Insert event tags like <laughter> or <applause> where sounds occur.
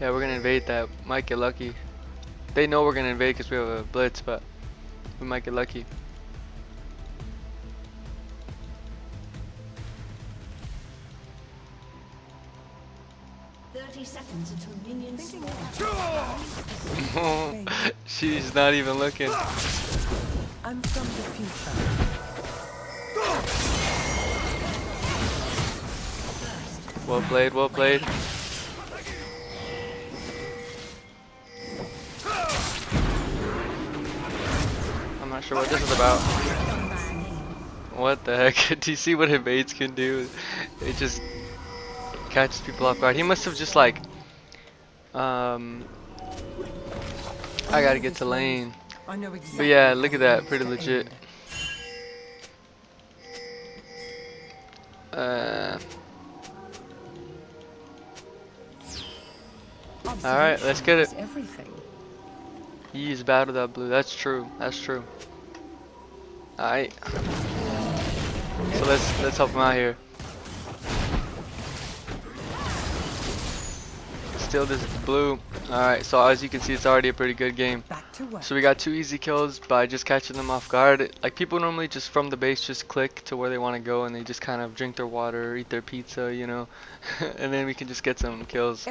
Yeah, we're gonna invade that. Might get lucky. They know we're gonna invade because we have a blitz, but we might get lucky. Thirty seconds until minions <laughs> She's not even looking. I'm from the future. Well played, well played. Not sure what this is about. What the heck? <laughs> Do you see what invades can do? It just catches people off guard. He must have just like, um, I gotta get to lane. But yeah, look at that. Pretty legit. Uh, Alright, let's get it. Observation is Everything. he is bad with that blue. That's true. That's true. Alright. So let's let's help him out here. Still this blue. Alright, so as you can see it's already a pretty good game. Back to work. So we got two easy kills by just catching them off guard. Like people normally just from the base just click to where they want to go and they just kind of drink their water, eat their pizza, you know, <laughs> and then we can just get some kills.